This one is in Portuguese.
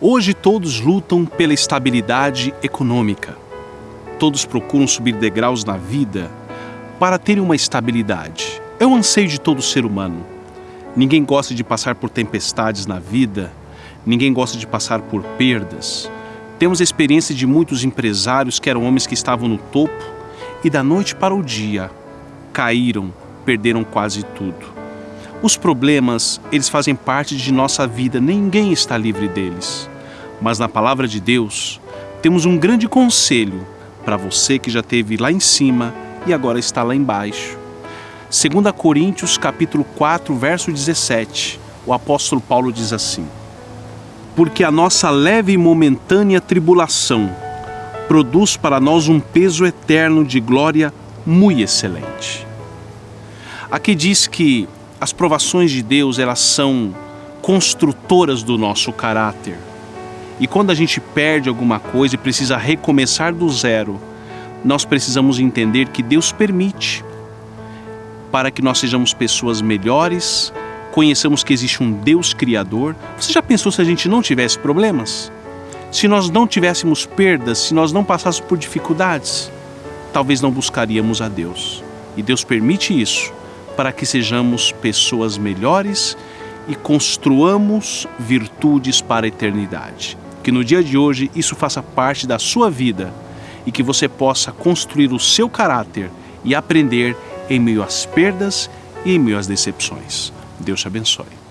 Hoje todos lutam pela estabilidade econômica. Todos procuram subir degraus na vida para terem uma estabilidade. É um anseio de todo ser humano. Ninguém gosta de passar por tempestades na vida, ninguém gosta de passar por perdas. Temos a experiência de muitos empresários que eram homens que estavam no topo e da noite para o dia caíram, perderam quase tudo. Os problemas, eles fazem parte de nossa vida, ninguém está livre deles. Mas na palavra de Deus, temos um grande conselho para você que já teve lá em cima e agora está lá embaixo. 2 Coríntios capítulo 4, verso 17, o apóstolo Paulo diz assim: Porque a nossa leve e momentânea tribulação produz para nós um peso eterno de glória muito excelente. Aqui diz que as provações de Deus, elas são construtoras do nosso caráter. E quando a gente perde alguma coisa e precisa recomeçar do zero, nós precisamos entender que Deus permite para que nós sejamos pessoas melhores, conheçamos que existe um Deus criador. Você já pensou se a gente não tivesse problemas? Se nós não tivéssemos perdas, se nós não passássemos por dificuldades, talvez não buscaríamos a Deus. E Deus permite isso para que sejamos pessoas melhores e construamos virtudes para a eternidade. Que no dia de hoje isso faça parte da sua vida e que você possa construir o seu caráter e aprender em meio às perdas e em meio às decepções. Deus te abençoe.